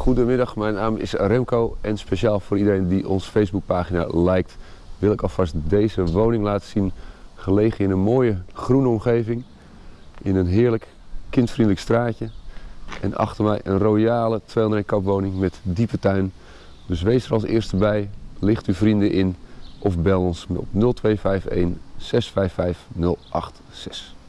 Goedemiddag, mijn naam is Remco en speciaal voor iedereen die onze Facebookpagina liked, wil ik alvast deze woning laten zien. Gelegen in een mooie groene omgeving, in een heerlijk kindvriendelijk straatje. En achter mij een royale 201 kapwoning met diepe tuin. Dus wees er als eerste bij, licht uw vrienden in of bel ons op 0251 655 086.